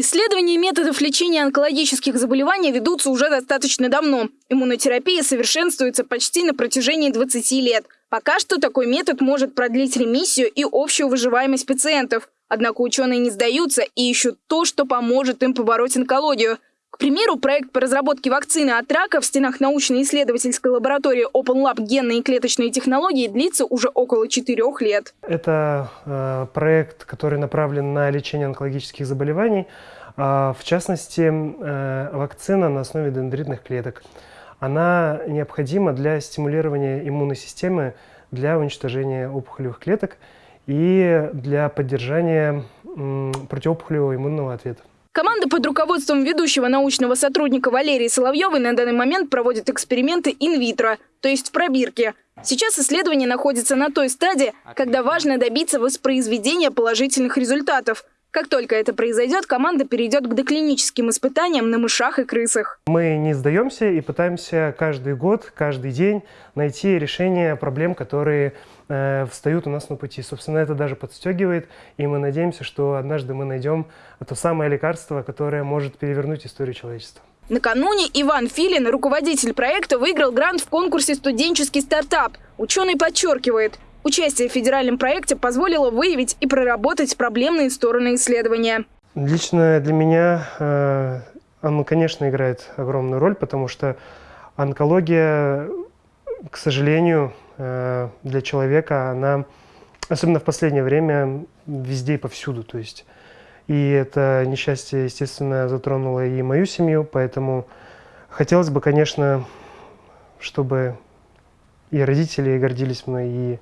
Исследования методов лечения онкологических заболеваний ведутся уже достаточно давно. Иммунотерапия совершенствуется почти на протяжении 20 лет. Пока что такой метод может продлить ремиссию и общую выживаемость пациентов. Однако ученые не сдаются и ищут то, что поможет им побороть онкологию – примеру, проект по разработке вакцины от рака в стенах научно-исследовательской лаборатории Open Lab генные и клеточные технологии длится уже около четырех лет. Это э, проект, который направлен на лечение онкологических заболеваний, э, в частности, э, вакцина на основе дендритных клеток. Она необходима для стимулирования иммунной системы для уничтожения опухолевых клеток и для поддержания противоопухолевого иммунного ответа. Команда под руководством ведущего научного сотрудника Валерии Соловьевой на данный момент проводит эксперименты инвитро, то есть в пробирке. Сейчас исследование находится на той стадии, когда важно добиться воспроизведения положительных результатов. Как только это произойдет, команда перейдет к доклиническим испытаниям на мышах и крысах. Мы не сдаемся и пытаемся каждый год, каждый день найти решение проблем, которые э, встают у нас на пути. Собственно, это даже подстегивает, и мы надеемся, что однажды мы найдем то самое лекарство, которое может перевернуть историю человечества. Накануне Иван Филин, руководитель проекта, выиграл грант в конкурсе «Студенческий стартап». Ученый подчеркивает, Участие в федеральном проекте позволило выявить и проработать проблемные стороны исследования. Лично для меня э, оно, конечно, играет огромную роль, потому что онкология, к сожалению, э, для человека, она, особенно в последнее время, везде и повсюду. То есть, и это несчастье, естественно, затронуло и мою семью, поэтому хотелось бы, конечно, чтобы и родители гордились мной, и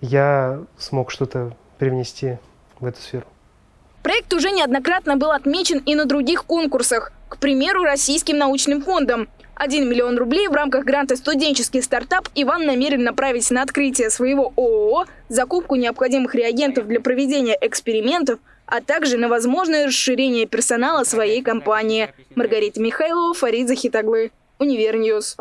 я смог что-то привнести в эту сферу. Проект уже неоднократно был отмечен и на других конкурсах. К примеру, Российским научным фондом. 1 миллион рублей в рамках гранта «Студенческий стартап» Иван намерен направить на открытие своего ООО, закупку необходимых реагентов для проведения экспериментов, а также на возможное расширение персонала своей компании. Маргарита Михайлова, Фарид Захитаглы, Univer News.